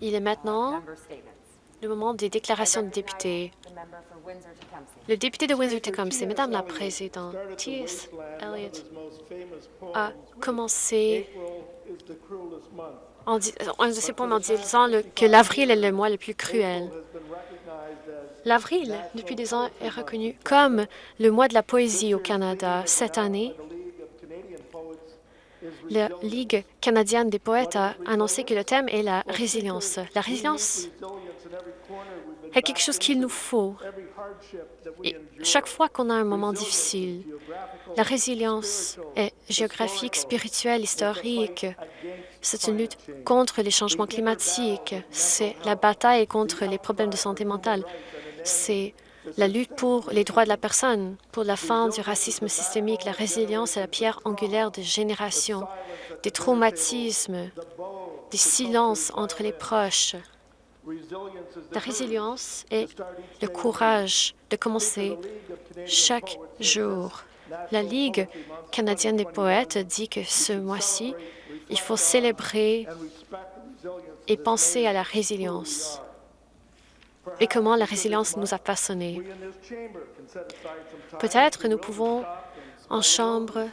Il est maintenant le moment des déclarations de députés. Le député de Windsor-Tecumseh, Madame la Présidente, T.S. Eliot a commencé en un de ses poèmes en disant que l'avril est le mois le plus cruel. L'avril, depuis des ans, est reconnu comme le mois de la poésie au Canada. Cette année, la Ligue canadienne des poètes a annoncé que le thème est la résilience. La résilience est quelque chose qu'il nous faut. Chaque fois qu'on a un moment difficile, la résilience est géographique, spirituelle, historique. C'est une lutte contre les changements climatiques. C'est la bataille contre les problèmes de santé mentale. C'est la lutte pour les droits de la personne, pour la fin du racisme systémique. La résilience est la pierre angulaire de générations, des traumatismes, des silences entre les proches. La résilience est le courage de commencer chaque jour. La Ligue canadienne des poètes dit que ce mois-ci, il faut célébrer et penser à la résilience et comment la résilience nous a façonnés. Peut-être nous pouvons, en chambre,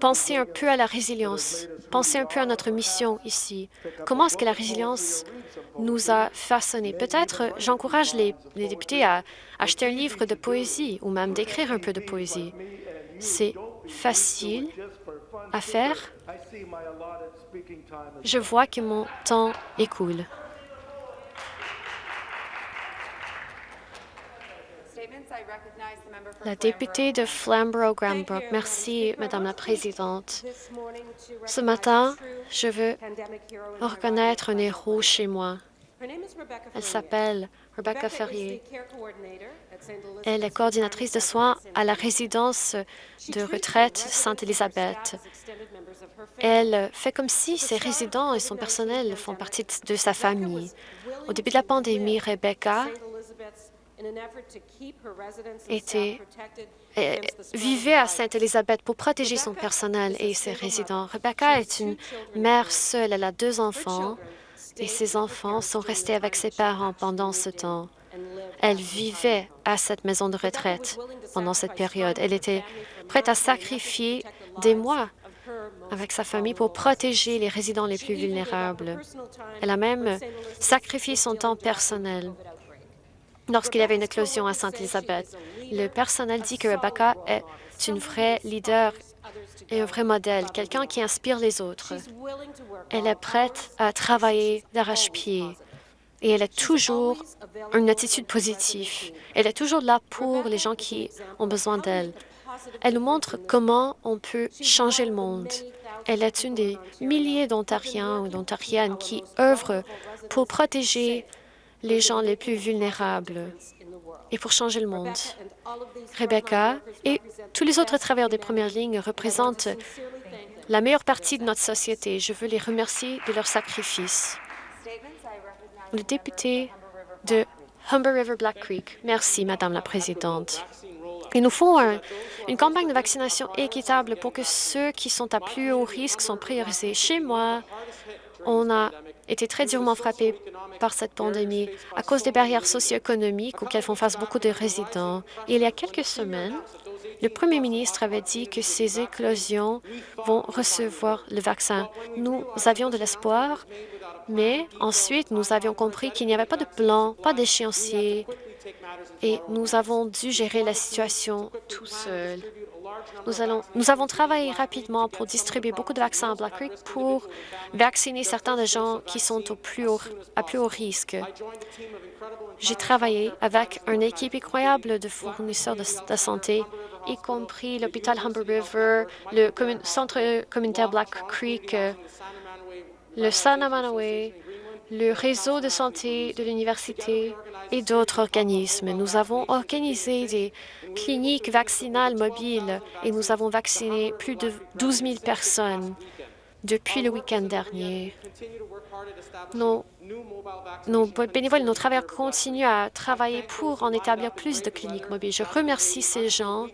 penser un peu à la résilience, penser un peu à notre mission ici. Comment est-ce que la résilience nous a façonnés? Peut-être j'encourage les, les, députés à acheter un livre de poésie ou même d'écrire un peu de poésie. C'est facile à faire. Je vois que mon temps écoule. La députée de Flamborough-Granbrook. Merci, Madame la Présidente. Ce matin, je veux reconnaître un héros chez moi. Elle s'appelle Rebecca Ferrier. Elle est coordinatrice de soins à la résidence de retraite Sainte-Élisabeth. Elle fait comme si ses résidents et son personnel font partie de sa famille. Au début de la pandémie, Rebecca était, euh, vivait à Sainte-Élisabeth pour protéger son personnel et ses résidents. Rebecca est une mère seule. Elle a deux enfants et ses enfants sont restés avec ses parents pendant ce temps. Elle vivait à cette maison de retraite pendant cette période. Elle était prête à sacrifier des mois avec sa famille pour protéger les résidents les plus vulnérables. Elle a même sacrifié son temps personnel lorsqu'il y avait une éclosion à Sainte-Élisabeth. Le personnel dit que Rebecca est une vraie leader et un vrai modèle, quelqu'un qui inspire les autres. Elle est prête à travailler d'arrache-pied et elle a toujours une attitude positive. Elle est toujours là pour les gens qui ont besoin d'elle. Elle nous montre comment on peut changer le monde. Elle est une des milliers d'Ontariens ou d'Ontariennes qui œuvrent pour protéger les gens les plus vulnérables et pour changer le monde. Rebecca et tous les autres travailleurs des premières lignes représentent la meilleure partie de notre société. Je veux les remercier de leur sacrifice. Le député de Humber River Black Creek. Merci, Madame la Présidente. Il nous faut une campagne de vaccination équitable pour que ceux qui sont à plus haut risque sont priorisés. Chez moi, on a été très durement frappés par cette pandémie à cause des barrières socio-économiques auxquelles font face beaucoup de résidents. il y a quelques semaines, le premier ministre avait dit que ces éclosions vont recevoir le vaccin. Nous avions de l'espoir, mais ensuite, nous avions compris qu'il n'y avait pas de plan, pas d'échéancier, et nous avons dû gérer la situation tout seuls. Nous, avons travaillé rapidement pour distribuer beaucoup de vaccins à Black Creek pour vacciner certains des gens qui sont au plus haut, à plus haut risque. J'ai travaillé avec une équipe incroyable de fournisseurs de, santé, y compris l'hôpital Humber River, le centre communautaire Black Creek, le Sanamanaway, le réseau de santé de l'université et d'autres organismes. Nous avons organisé des cliniques vaccinales mobiles et nous avons vacciné plus de 12 000 personnes depuis le week-end dernier. Nos, bénévoles, nos travailleurs continuent à travailler pour en établir plus de cliniques mobiles. Je remercie ces gens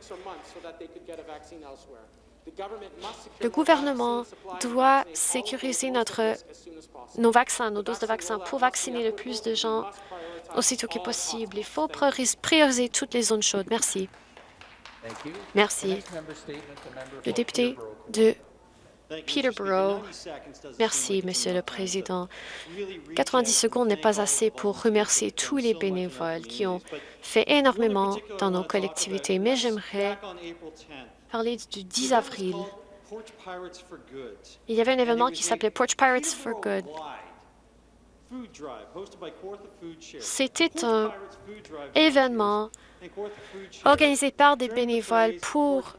Le gouvernement doit sécuriser notre, nos vaccins, nos doses de vaccins pour vacciner le plus de gens aussitôt que possible. Il faut prioriser toutes les zones chaudes. Merci. Merci. Le député de Peterborough. Merci, Monsieur le Président. 90 secondes n'est pas assez pour remercier tous les bénévoles qui ont fait énormément dans nos collectivités, mais j'aimerais parler du 10 avril. Il y avait un événement qui s'appelait Porch Pirates for Good. C'était un événement organisé par des bénévoles pour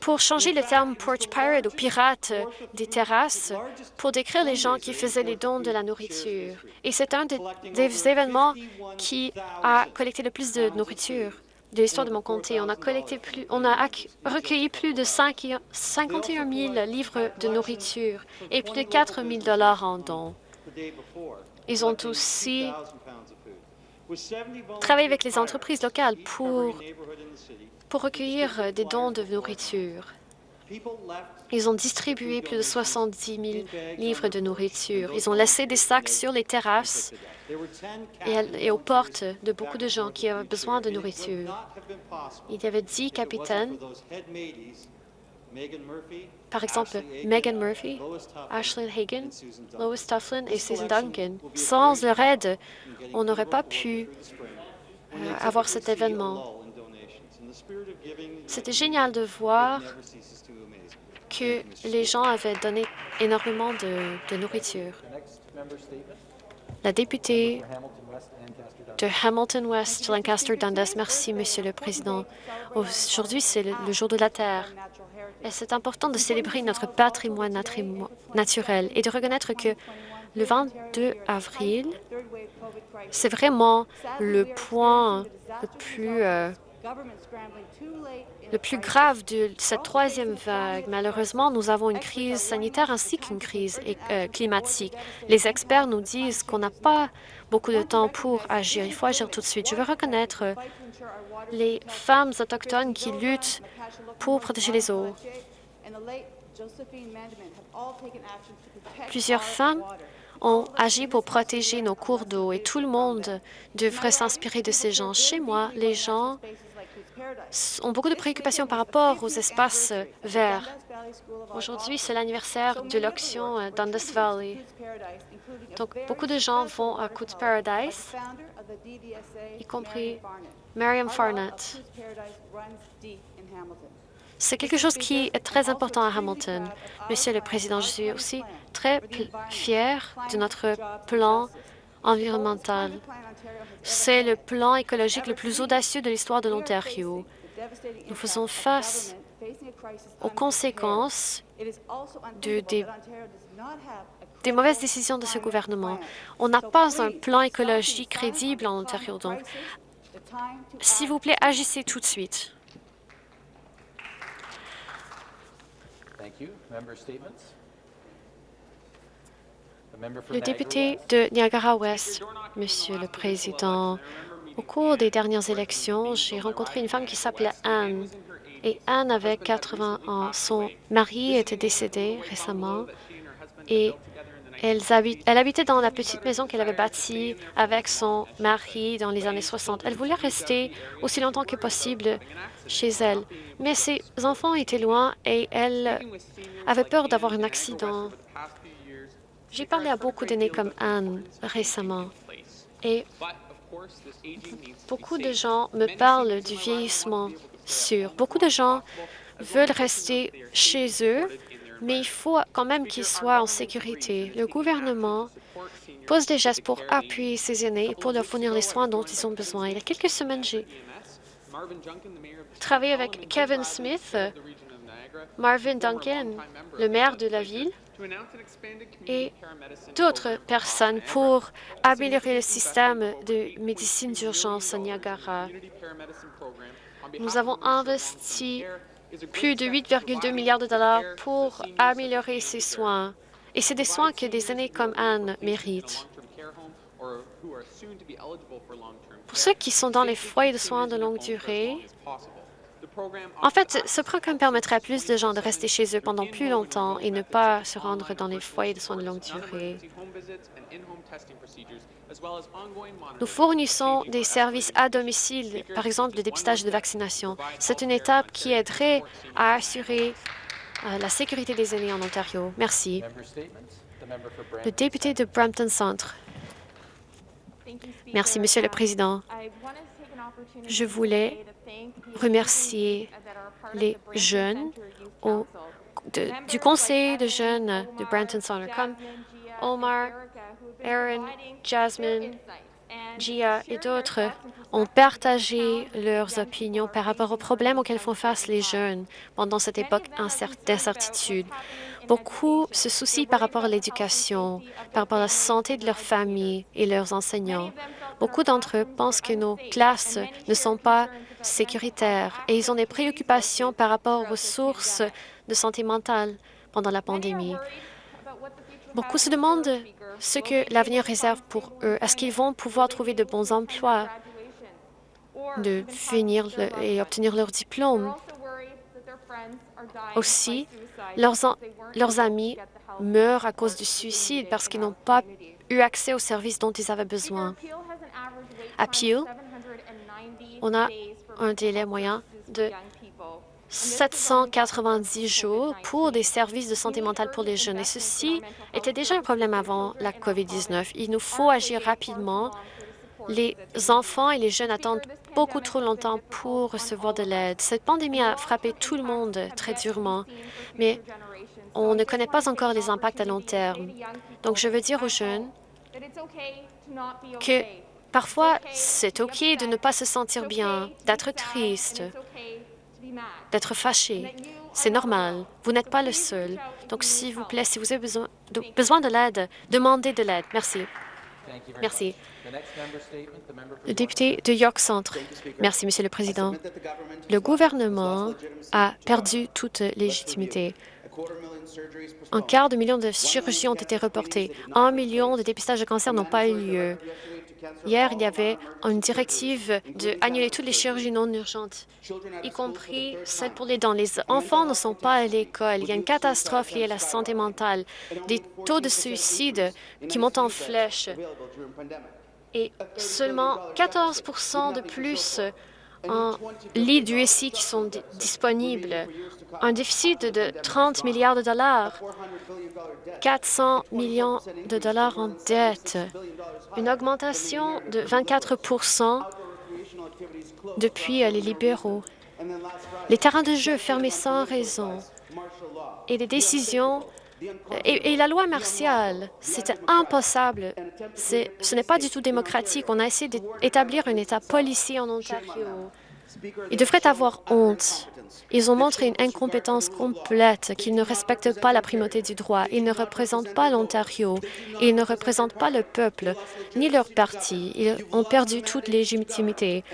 pour changer le terme porch pirate ou pirate des terrasses pour décrire les gens qui faisaient les dons de la nourriture. Et c'est un des, événements qui a collecté le plus de nourriture de l'histoire de mon comté. On a, collecté plus, on a recueilli plus de 51 000 livres de nourriture et plus de 4 000 en dons. Ils ont aussi travaillé avec les entreprises locales pour pour recueillir des dons de nourriture. Ils ont distribué plus de 70 000 livres de nourriture. Ils ont laissé des sacs sur les terrasses et, aux portes de beaucoup de gens qui avaient besoin de nourriture. Il y avait dix capitaines, par exemple Megan Murphy, Ashley Hagen, Lois Tufflin et Susan Duncan. Sans leur aide, on n'aurait pas pu euh, avoir cet événement. C'était génial de voir que les gens avaient donné énormément de, nourriture. La députée de Hamilton West, Lancaster Dundas, merci, Monsieur le Président. Aujourd'hui, c'est le, jour de la Terre. Et c'est important de célébrer notre patrimoine naturel et de reconnaître que le 22 avril, c'est vraiment le point le plus euh, le plus grave de cette troisième vague. Malheureusement, nous avons une crise sanitaire ainsi qu'une crise euh, climatique. Les experts nous disent qu'on n'a pas beaucoup de temps pour agir. Il faut agir tout de suite. Je veux reconnaître les femmes autochtones qui luttent pour protéger les eaux. Plusieurs femmes ont agi pour protéger nos cours d'eau et tout le monde devrait s'inspirer de ces gens. Chez moi, les gens ont beaucoup de préoccupations par rapport aux espaces verts. Aujourd'hui, c'est l'anniversaire de l'auction euh, Dundas Valley. Donc, beaucoup de gens vont à Coots Paradise, y compris Mariam Farnett. C'est quelque chose qui est très important à Hamilton. Monsieur le Président, je suis aussi très fier de notre plan C'est le plan écologique le plus audacieux de l'histoire de l'Ontario. Nous faisons face aux conséquences de, des, mauvaises décisions de ce gouvernement. On n'a pas un plan écologique crédible en Ontario, donc s'il vous plaît, agissez tout de suite. Le député de Niagara-Ouest, Monsieur le Président, au cours des dernières élections, j'ai rencontré une femme qui s'appelait Anne. Et Anne avait 80 ans. Son mari était décédé récemment et elle, habitait dans la petite maison qu'elle avait bâtie avec son mari dans les années 60. Elle voulait rester aussi longtemps que possible chez elle, mais ses enfants étaient loin et elle avait peur d'avoir un accident. J'ai parlé à beaucoup d'aînés comme Anne récemment et beaucoup de gens me parlent du vieillissement sûr. Beaucoup de gens veulent rester chez eux, mais il faut quand même qu'ils soient en sécurité. Le gouvernement pose des gestes pour appuyer ces aînés et pour leur fournir les soins dont ils ont besoin. Il y a quelques semaines, j'ai travaillé avec Kevin Smith, Marvin Duncan, le maire de la ville, et d'autres personnes pour améliorer le système de médecine d'urgence à Niagara. Nous avons investi plus de 8,2 milliards de dollars pour améliorer ces soins. Et c'est des soins que des aînés comme Anne méritent. Pour ceux qui sont dans les foyers de soins de longue durée, En fait, ce programme permettrait à plus de gens de rester chez eux pendant plus longtemps et ne pas se rendre dans les foyers de soins de longue durée. Nous fournissons des services à domicile, par exemple le dépistage de vaccination. C'est une étape qui aiderait à assurer euh, la sécurité des aînés en Ontario. Merci. Le député de Brampton Centre. Merci, Monsieur le Président. Je voulais remercier les jeunes du Conseil de jeunes de Brampton Centre, comme Omar, Aaron, Jasmine, Gia et d'autres ont partagé leurs opinions par rapport aux problèmes auxquels font face les jeunes pendant cette époque d'incertitude. Beaucoup se soucient par rapport à l'éducation, par rapport à la santé de leur famille et leurs enseignants. Beaucoup d'entre eux pensent que nos classes ne sont pas sécuritaires et ils ont des préoccupations par rapport aux ressources de santé mentale pendant la pandémie. Beaucoup se demandent ce que l'avenir réserve pour eux. Est-ce qu'ils vont pouvoir trouver de bons emplois, de finir et obtenir leur diplôme? Aussi, leurs, leurs amis meurent à cause du suicide parce qu'ils n'ont pas eu accès aux services dont ils avaient besoin. À Peel, on a un délai moyen de 790 jours pour des services de santé mentale pour les jeunes. Et ceci était déjà un problème avant la COVID-19. Il nous faut agir rapidement. Les enfants et les jeunes attendent beaucoup trop longtemps pour recevoir de l'aide. Cette pandémie a frappé tout le monde très durement, mais on ne connaît pas encore les impacts à long terme. Donc, je veux dire aux jeunes que parfois, c'est OK de ne pas se sentir bien, d'être triste, d'être fâché. C'est normal. Vous n'êtes pas le seul. Donc, s'il vous plaît, si vous avez besoin de, l'aide, demandez de l'aide. Merci. Merci. Le député de York Centre. Merci, Monsieur le Président. Le gouvernement a perdu toute légitimité. Un quart de million de chirurgies ont été reportées. Un million de dépistages de cancer n'ont pas eu lieu. Hier, il y avait une directive d'annuler toutes les chirurgies non urgentes, y compris celles pour les dents. Les enfants ne sont pas à l'école. Il y a une catastrophe liée à la santé mentale, des taux de suicide qui montent en flèche et seulement 14 de plus en lits du SI qui sont disponibles, un déficit de 30 milliards de dollars, 400 millions de dollars en dette, une augmentation de 24% depuis les libéraux, les terrains de jeu fermés sans raison et des décisions et, la loi martiale, c'était impossible. Ce n'est pas du tout démocratique. On a essayé d'établir un État policier en Ontario. Ils devraient avoir honte. Ils ont montré une incompétence complète, qu'ils ne respectent pas la primauté du droit. Ils ne représentent pas l'Ontario. Ils ne représentent pas le peuple, ni leur parti. Ils ont perdu toute légitimité.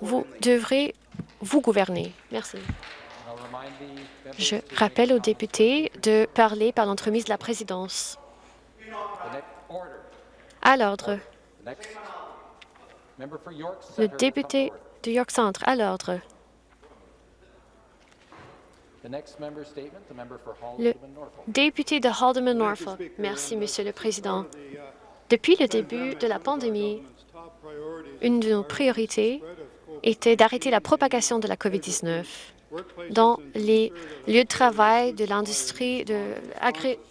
Vous devrez vous gouverner. Merci. Je rappelle aux députés de parler par l'entremise de la présidence. À l'ordre. Le député de York Centre, à l'ordre. Le député de Haldeman-Norfolk. Merci, Monsieur le Président. Depuis le début de la pandémie, une de nos priorités était d'arrêter la propagation de la COVID-19 dans les lieux de travail de l'industrie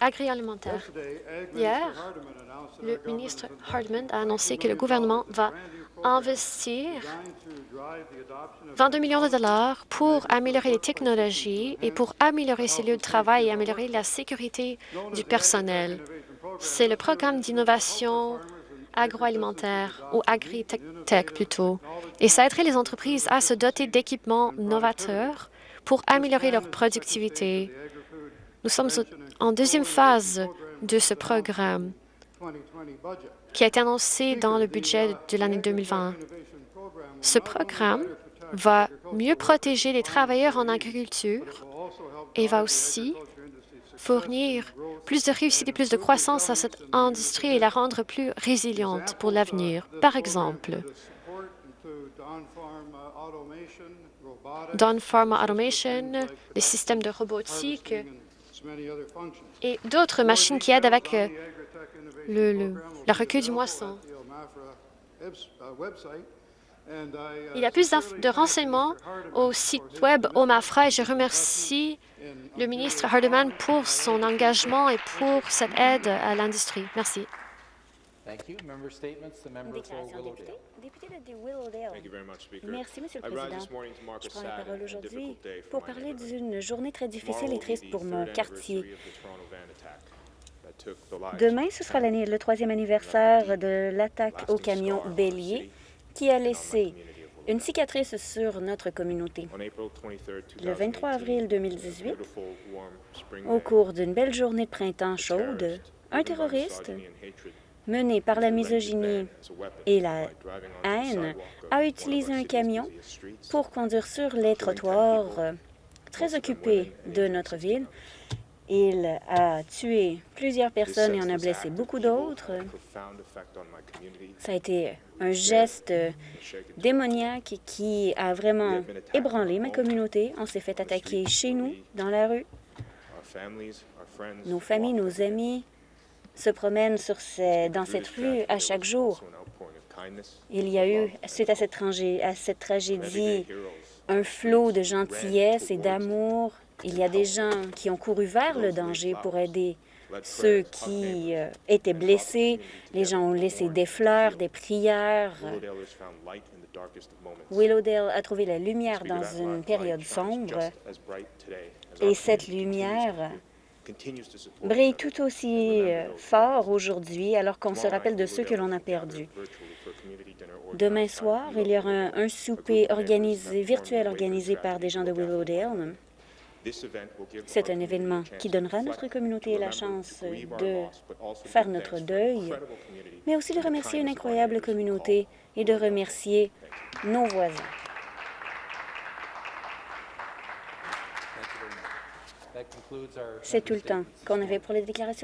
agroalimentaire. Hier, le ministre Hardman a annoncé que le gouvernement va investir 22 millions de dollars pour améliorer les technologies et pour améliorer ces lieux de travail et améliorer la sécurité du personnel. C'est le programme d'innovation agroalimentaire ou agri-tech plutôt. Et ça aiderait les entreprises à se doter d'équipements novateurs pour améliorer leur productivité. Nous sommes en deuxième phase de ce programme qui a été annoncé dans le budget de l'année 2020. Ce programme va mieux protéger les travailleurs en agriculture et va aussi fournir plus de réussite et plus de croissance à cette industrie et la rendre plus résiliente pour l'avenir. Par exemple, Dawn Pharma Automation, les systèmes de robotique et d'autres machines qui aident avec euh, le, le, la recueil du moisson. Il y a plus de renseignements au site web OMAFRA et je remercie le ministre Hardeman pour son engagement et pour cette aide à l'industrie. Merci. Merci, Monsieur le Président. Je prends la parole aujourd'hui pour parler d'une journée très difficile et triste pour mon quartier. Demain, ce sera le troisième anniversaire de l'attaque au camion Bélier qui a laissé une cicatrice sur notre communauté. Le 23 avril 2018, au cours d'une belle journée de printemps chaude, un terroriste mené par la misogynie et la haine a utilisé un camion pour conduire sur les trottoirs très occupés de notre ville. Il a tué plusieurs personnes et en a blessé beaucoup d'autres. Ça a été un geste démoniaque qui a vraiment ébranlé ma communauté. On s'est fait attaquer chez nous, dans la rue. Nos familles, nos amis se promènent sur dans cette rue à chaque jour. Il y a eu, suite à cette, à cette tragédie, un flot de gentillesse et d'amour. Il y a des gens qui ont couru vers le danger pour aider ceux qui euh, étaient blessés. Les gens ont laissé des fleurs, des prières. Willowdale a trouvé la lumière dans une période sombre et cette lumière brille tout aussi euh, fort aujourd'hui alors qu'on se rappelle de ceux que l'on a perdus. Demain soir, il y aura un, un souper organisé, virtuel organisé par des gens de Willowdale. C'est un événement qui donnera à notre communauté la chance de faire notre deuil, mais aussi de remercier une incroyable communauté et de remercier nos voisins. C'est tout le temps qu'on avait pour les déclarations